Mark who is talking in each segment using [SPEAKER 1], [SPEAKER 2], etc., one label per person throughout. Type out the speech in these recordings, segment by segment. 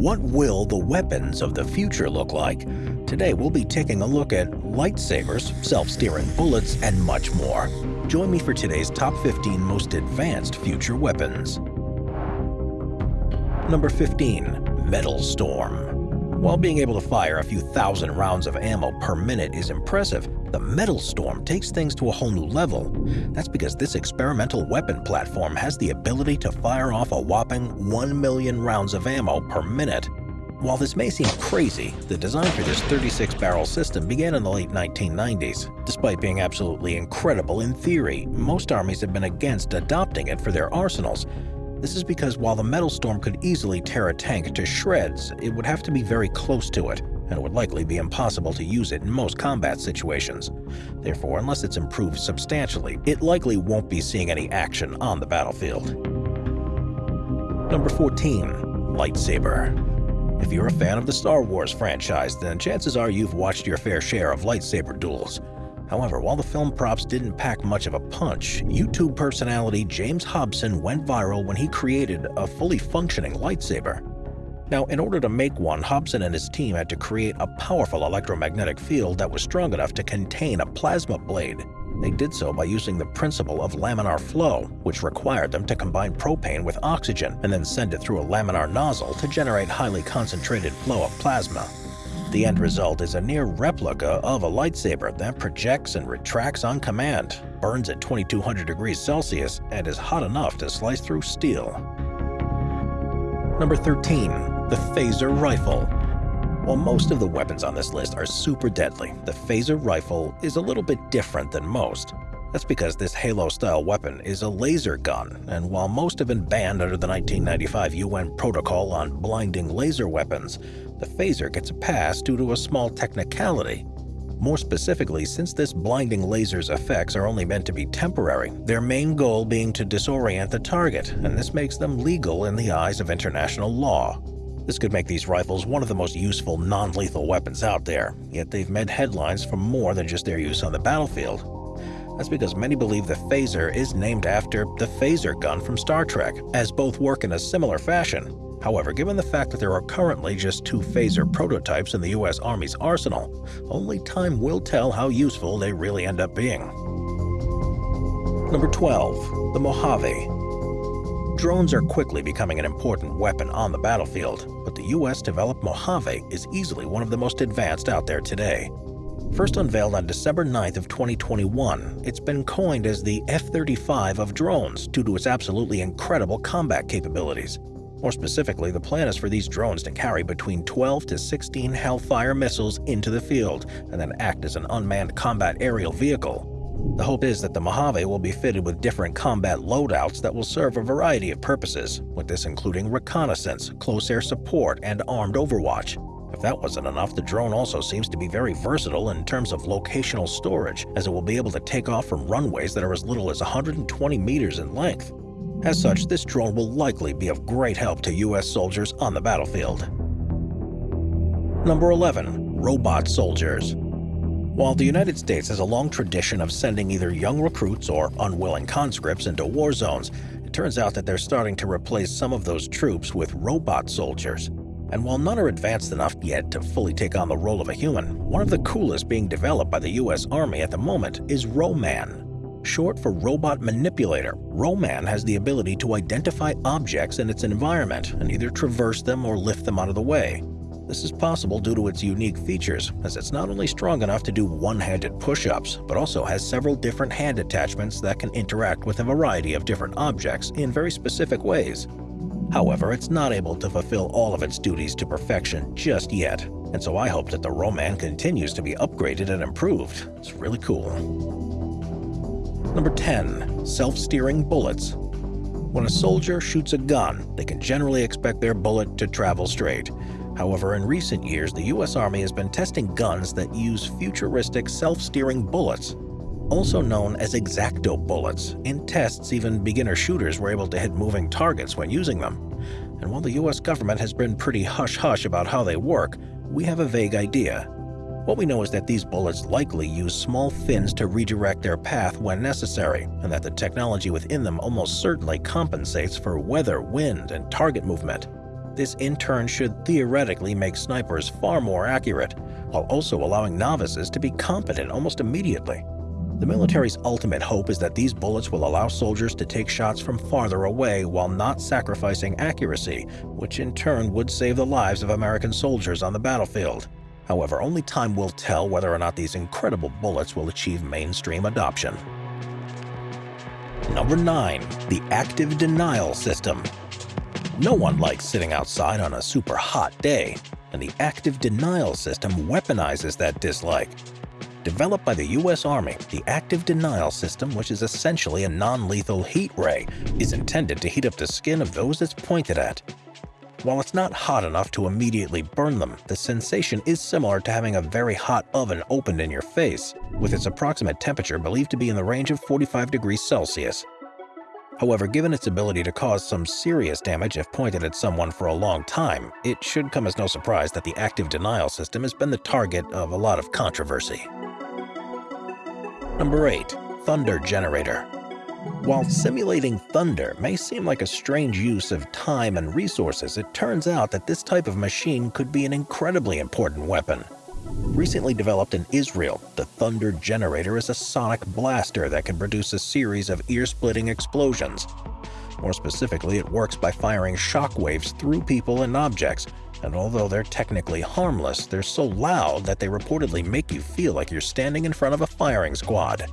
[SPEAKER 1] What will the weapons of the future look like? Today we'll be taking a look at lightsabers, self-steering bullets, and much more. Join me for today's top 15 most advanced future weapons. Number 15. Metal Storm While being able to fire a few thousand rounds of ammo per minute is impressive, the Metal Storm takes things to a whole new level. That's because this experimental weapon platform has the ability to fire off a whopping 1 million rounds of ammo per minute. While this may seem crazy, the design for this 36-barrel system began in the late 1990s. Despite being absolutely incredible in theory, most armies have been against adopting it for their arsenals. This is because while the Metal Storm could easily tear a tank to shreds, it would have to be very close to it and it would likely be impossible to use it in most combat situations. Therefore, unless it's improved substantially, it likely won't be seeing any action on the battlefield. Number 14. Lightsaber If you're a fan of the Star Wars franchise, then chances are you've watched your fair share of lightsaber duels. However, while the film props didn't pack much of a punch, YouTube personality James Hobson went viral when he created a fully functioning lightsaber. Now, in order to make one, Hobson and his team had to create a powerful electromagnetic field that was strong enough to contain a plasma blade. They did so by using the principle of laminar flow, which required them to combine propane with oxygen and then send it through a laminar nozzle to generate highly concentrated flow of plasma. The end result is a near replica of a lightsaber that projects and retracts on command, burns at 2200 degrees Celsius, and is hot enough to slice through steel. Number 13 the Phaser Rifle. While most of the weapons on this list are super deadly, the Phaser Rifle is a little bit different than most. That's because this Halo-style weapon is a laser gun, and while most have been banned under the 1995 UN Protocol on Blinding Laser Weapons, the Phaser gets a pass due to a small technicality. More specifically, since this blinding laser's effects are only meant to be temporary, their main goal being to disorient the target, and this makes them legal in the eyes of international law. This could make these rifles one of the most useful non-lethal weapons out there, yet they've made headlines for more than just their use on the battlefield. That's because many believe the phaser is named after the phaser gun from Star Trek, as both work in a similar fashion. However, given the fact that there are currently just two phaser prototypes in the US Army's arsenal, only time will tell how useful they really end up being. Number 12. The Mojave Drones are quickly becoming an important weapon on the battlefield, but the US-developed Mojave is easily one of the most advanced out there today. First unveiled on December 9th of 2021, it's been coined as the F-35 of drones due to its absolutely incredible combat capabilities. More specifically, the plan is for these drones to carry between 12 to 16 Hellfire missiles into the field and then act as an unmanned combat aerial vehicle. The hope is that the Mojave will be fitted with different combat loadouts that will serve a variety of purposes, with this including reconnaissance, close air support, and armed overwatch. If that wasn't enough, the drone also seems to be very versatile in terms of locational storage, as it will be able to take off from runways that are as little as 120 meters in length. As such, this drone will likely be of great help to U.S. soldiers on the battlefield. Number 11. Robot Soldiers while the United States has a long tradition of sending either young recruits or unwilling conscripts into war zones, it turns out that they're starting to replace some of those troops with robot soldiers. And while none are advanced enough yet to fully take on the role of a human, one of the coolest being developed by the US Army at the moment is Roman. Short for Robot Manipulator, Roman has the ability to identify objects in its environment and either traverse them or lift them out of the way. This is possible due to its unique features, as it's not only strong enough to do one-handed push-ups, but also has several different hand attachments that can interact with a variety of different objects in very specific ways. However, it's not able to fulfill all of its duties to perfection just yet, and so I hope that the Roman continues to be upgraded and improved. It's really cool. Number 10. Self-Steering Bullets When a soldier shoots a gun, they can generally expect their bullet to travel straight. However, in recent years, the US Army has been testing guns that use futuristic self-steering bullets, also known as EXACTO bullets. In tests, even beginner shooters were able to hit moving targets when using them. And while the US government has been pretty hush-hush about how they work, we have a vague idea. What we know is that these bullets likely use small fins to redirect their path when necessary, and that the technology within them almost certainly compensates for weather, wind, and target movement. This in turn should theoretically make snipers far more accurate, while also allowing novices to be competent almost immediately. The military's ultimate hope is that these bullets will allow soldiers to take shots from farther away while not sacrificing accuracy, which in turn would save the lives of American soldiers on the battlefield. However, only time will tell whether or not these incredible bullets will achieve mainstream adoption. Number 9. The Active Denial System No one likes sitting outside on a super hot day, and the Active Denial System weaponizes that dislike. Developed by the US Army, the active denial system, which is essentially a non-lethal heat ray, is intended to heat up the skin of those it's pointed at. While it's not hot enough to immediately burn them, the sensation is similar to having a very hot oven opened in your face, with its approximate temperature believed to be in the range of 45 degrees Celsius. However, given its ability to cause some serious damage if pointed at someone for a long time, it should come as no surprise that the active denial system has been the target of a lot of controversy. Number 8. Thunder Generator While simulating thunder may seem like a strange use of time and resources, it turns out that this type of machine could be an incredibly important weapon. Recently developed in Israel, the Thunder Generator is a sonic blaster that can produce a series of ear-splitting explosions. More specifically, it works by firing shockwaves through people and objects, and although they're technically harmless, they're so loud that they reportedly make you feel like you're standing in front of a firing squad.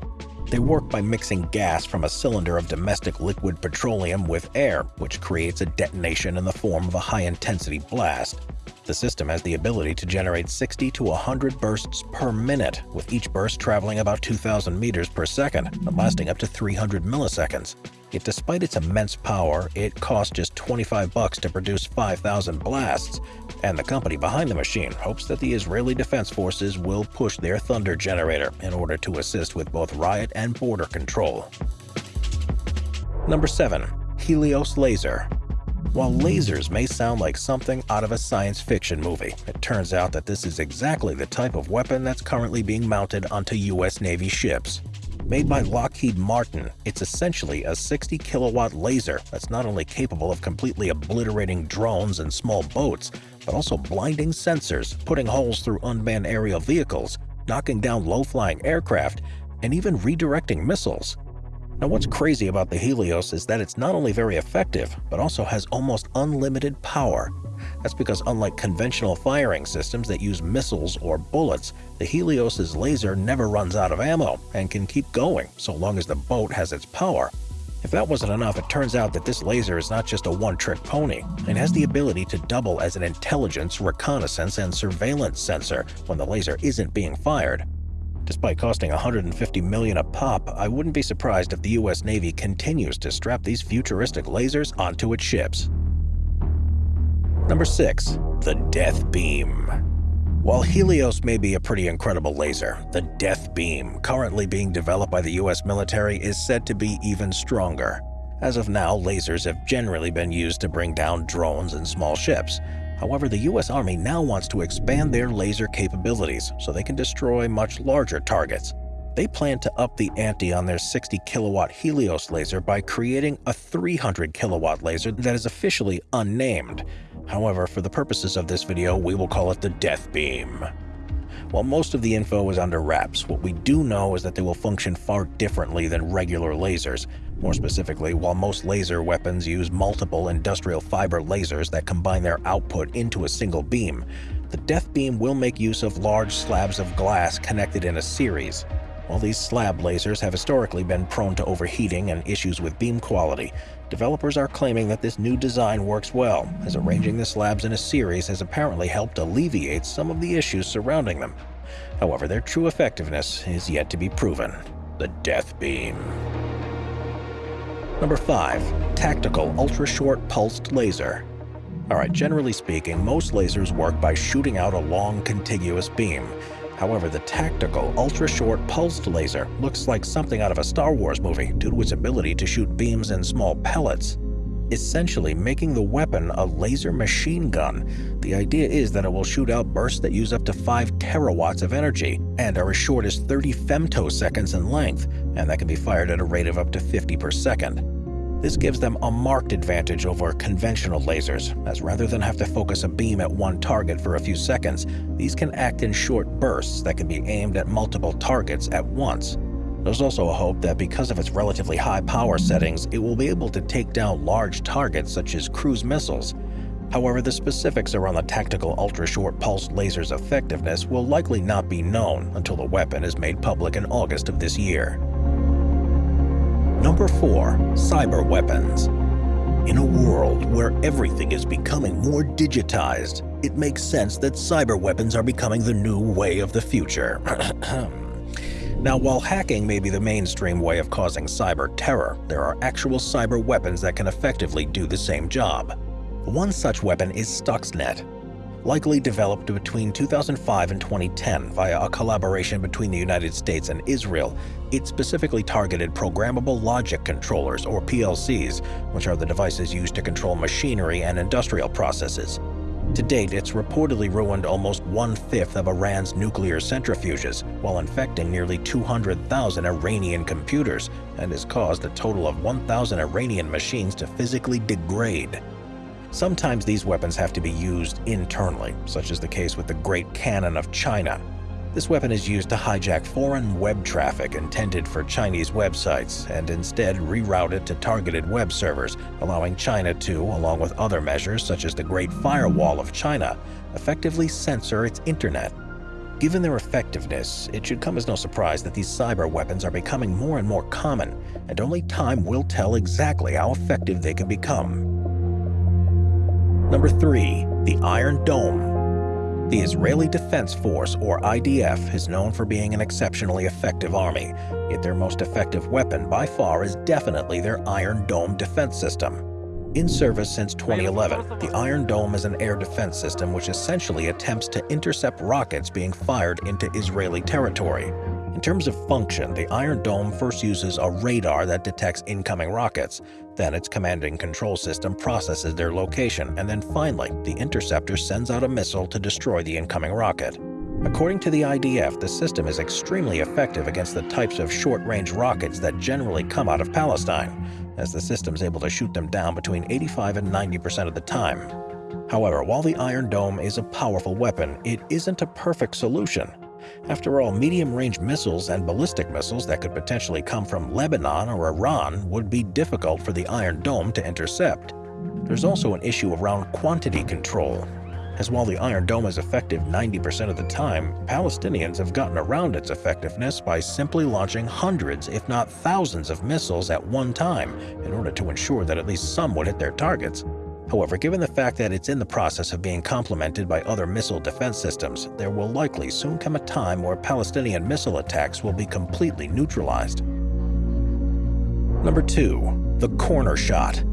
[SPEAKER 1] They work by mixing gas from a cylinder of domestic liquid petroleum with air, which creates a detonation in the form of a high-intensity blast. The system has the ability to generate 60 to 100 bursts per minute, with each burst traveling about 2,000 meters per second and lasting up to 300 milliseconds. Yet despite its immense power, it costs just 25 bucks to produce 5,000 blasts, and the company behind the machine hopes that the Israeli Defense Forces will push their Thunder generator in order to assist with both riot and border control. Number 7. Helios Laser while lasers may sound like something out of a science fiction movie, it turns out that this is exactly the type of weapon that's currently being mounted onto US Navy ships. Made by Lockheed Martin, it's essentially a 60 kilowatt laser that's not only capable of completely obliterating drones and small boats, but also blinding sensors, putting holes through unmanned aerial vehicles, knocking down low-flying aircraft, and even redirecting missiles. Now what's crazy about the Helios is that it's not only very effective, but also has almost unlimited power. That's because unlike conventional firing systems that use missiles or bullets, the Helios's laser never runs out of ammo and can keep going so long as the boat has its power. If that wasn't enough, it turns out that this laser is not just a one-trick pony and has the ability to double as an intelligence, reconnaissance, and surveillance sensor when the laser isn't being fired. Despite costing 150 million a pop, I wouldn't be surprised if the US Navy continues to strap these futuristic lasers onto its ships. Number 6. The Death Beam While Helios may be a pretty incredible laser, the Death Beam, currently being developed by the US military, is said to be even stronger. As of now, lasers have generally been used to bring down drones and small ships, However, the US Army now wants to expand their laser capabilities so they can destroy much larger targets. They plan to up the ante on their 60 kilowatt Helios laser by creating a 300 kilowatt laser that is officially unnamed. However, for the purposes of this video, we will call it the Death Beam. While most of the info is under wraps, what we do know is that they will function far differently than regular lasers. More specifically, while most laser weapons use multiple industrial fiber lasers that combine their output into a single beam, the Death Beam will make use of large slabs of glass connected in a series. While these slab lasers have historically been prone to overheating and issues with beam quality, developers are claiming that this new design works well, as arranging the slabs in a series has apparently helped alleviate some of the issues surrounding them. However, their true effectiveness is yet to be proven. The Death Beam. Number 5. Tactical Ultra-Short Pulsed Laser Alright, generally speaking, most lasers work by shooting out a long contiguous beam, However, the tactical, ultra-short pulsed laser looks like something out of a Star Wars movie due to its ability to shoot beams in small pellets, essentially making the weapon a laser machine gun. The idea is that it will shoot out bursts that use up to 5 terawatts of energy and are as short as 30 femtoseconds in length, and that can be fired at a rate of up to 50 per second. This gives them a marked advantage over conventional lasers, as rather than have to focus a beam at one target for a few seconds, these can act in short bursts that can be aimed at multiple targets at once. There's also a hope that because of its relatively high power settings, it will be able to take down large targets such as cruise missiles. However, the specifics around the tactical ultra-short pulse laser's effectiveness will likely not be known until the weapon is made public in August of this year. Number 4. Cyber Weapons In a world where everything is becoming more digitized, it makes sense that cyber weapons are becoming the new way of the future. Now, while hacking may be the mainstream way of causing cyber terror, there are actual cyber weapons that can effectively do the same job. One such weapon is Stuxnet, likely developed between 2005 and 2010 via a collaboration between the United States and Israel. It specifically targeted programmable logic controllers, or PLCs, which are the devices used to control machinery and industrial processes. To date, it's reportedly ruined almost one-fifth of Iran's nuclear centrifuges while infecting nearly 200,000 Iranian computers and has caused a total of 1,000 Iranian machines to physically degrade. Sometimes these weapons have to be used internally, such as the case with the Great Cannon of China. This weapon is used to hijack foreign web traffic intended for Chinese websites and instead reroute it to targeted web servers, allowing China to, along with other measures such as the Great Firewall of China, effectively censor its internet. Given their effectiveness, it should come as no surprise that these cyber weapons are becoming more and more common, and only time will tell exactly how effective they can become. Number 3. The Iron Dome The Israeli Defense Force, or IDF, is known for being an exceptionally effective army, yet their most effective weapon by far is definitely their Iron Dome defense system. In service since 2011, the Iron Dome is an air defense system which essentially attempts to intercept rockets being fired into Israeli territory. In terms of function, the Iron Dome first uses a radar that detects incoming rockets. Then its command and control system processes their location, and then finally, the interceptor sends out a missile to destroy the incoming rocket. According to the IDF, the system is extremely effective against the types of short-range rockets that generally come out of Palestine, as the system is able to shoot them down between 85 and 90% of the time. However, while the Iron Dome is a powerful weapon, it isn't a perfect solution. After all, medium-range missiles and ballistic missiles that could potentially come from Lebanon or Iran would be difficult for the Iron Dome to intercept. There's also an issue around quantity control, as while the Iron Dome is effective 90% of the time, Palestinians have gotten around its effectiveness by simply launching hundreds, if not thousands of missiles at one time in order to ensure that at least some would hit their targets. However, given the fact that it's in the process of being complemented by other missile defense systems, there will likely soon come a time where Palestinian missile attacks will be completely neutralized. Number 2. The Corner Shot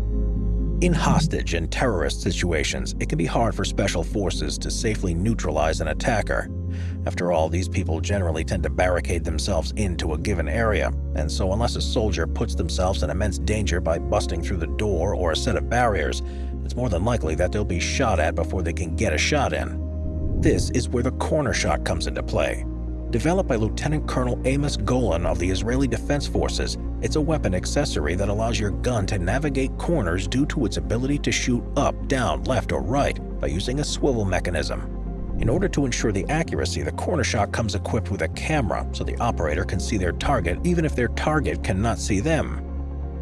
[SPEAKER 1] in hostage and terrorist situations, it can be hard for special forces to safely neutralize an attacker. After all, these people generally tend to barricade themselves into a given area, and so unless a soldier puts themselves in immense danger by busting through the door or a set of barriers, it's more than likely that they'll be shot at before they can get a shot in. This is where the corner shot comes into play. Developed by Lieutenant Colonel Amos Golan of the Israeli Defense Forces, it's a weapon accessory that allows your gun to navigate corners due to its ability to shoot up, down, left, or right by using a swivel mechanism. In order to ensure the accuracy, the corner shot comes equipped with a camera so the operator can see their target even if their target cannot see them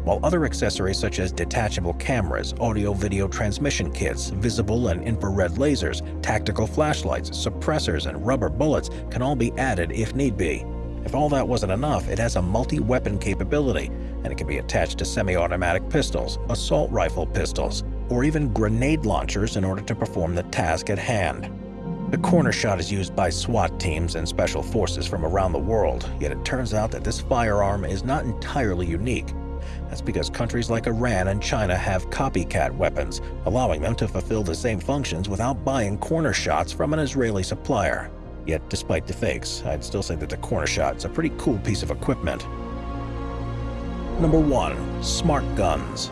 [SPEAKER 1] while other accessories such as detachable cameras, audio-video transmission kits, visible and infrared lasers, tactical flashlights, suppressors, and rubber bullets can all be added if need be. If all that wasn't enough, it has a multi-weapon capability, and it can be attached to semi-automatic pistols, assault rifle pistols, or even grenade launchers in order to perform the task at hand. The corner shot is used by SWAT teams and special forces from around the world, yet it turns out that this firearm is not entirely unique. That's because countries like Iran and China have copycat weapons, allowing them to fulfill the same functions without buying corner shots from an Israeli supplier. Yet, despite the fakes, I'd still say that the corner shot is a pretty cool piece of equipment. Number 1. Smart Guns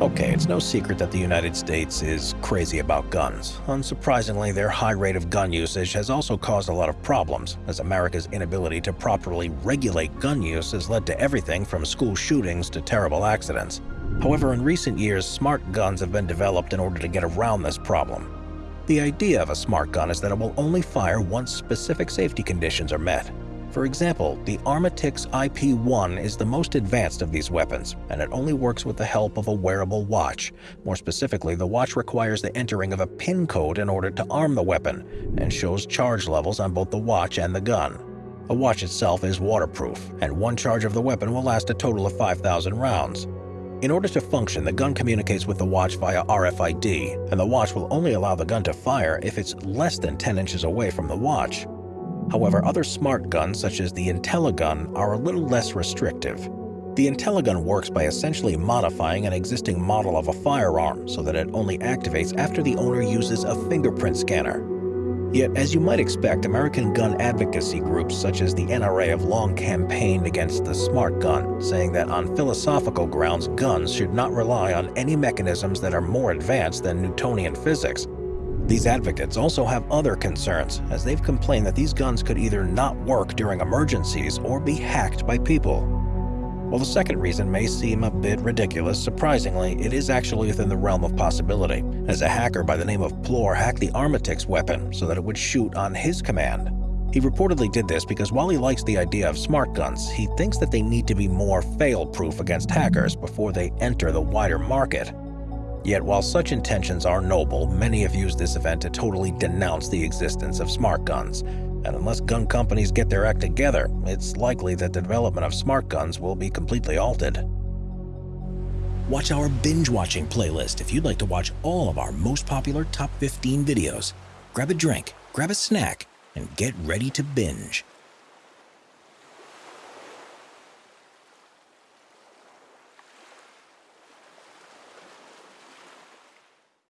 [SPEAKER 1] Okay, it's no secret that the United States is crazy about guns. Unsurprisingly, their high rate of gun usage has also caused a lot of problems, as America's inability to properly regulate gun use has led to everything from school shootings to terrible accidents. However, in recent years, smart guns have been developed in order to get around this problem. The idea of a smart gun is that it will only fire once specific safety conditions are met. For example, the Armatix IP-1 is the most advanced of these weapons, and it only works with the help of a wearable watch. More specifically, the watch requires the entering of a PIN code in order to arm the weapon, and shows charge levels on both the watch and the gun. The watch itself is waterproof, and one charge of the weapon will last a total of 5,000 rounds. In order to function, the gun communicates with the watch via RFID, and the watch will only allow the gun to fire if it's less than 10 inches away from the watch. However, other smart guns such as the IntelliGun are a little less restrictive. The IntelliGun works by essentially modifying an existing model of a firearm so that it only activates after the owner uses a fingerprint scanner. Yet, as you might expect, American gun advocacy groups such as the NRA have long campaigned against the smart gun, saying that on philosophical grounds, guns should not rely on any mechanisms that are more advanced than Newtonian physics, these advocates also have other concerns, as they've complained that these guns could either not work during emergencies or be hacked by people. While the second reason may seem a bit ridiculous, surprisingly, it is actually within the realm of possibility, as a hacker by the name of Plore hacked the Armatix weapon so that it would shoot on his command. He reportedly did this because while he likes the idea of smart guns, he thinks that they need to be more fail-proof against hackers before they enter the wider market. Yet while such intentions are noble, many have used this event to totally denounce the existence of smart guns. And unless gun companies get their act together, it's likely that the development of smart guns will be completely halted.
[SPEAKER 2] Watch our binge-watching playlist if you'd like to watch all of our most popular top 15 videos. Grab a drink, grab a snack, and get ready to binge.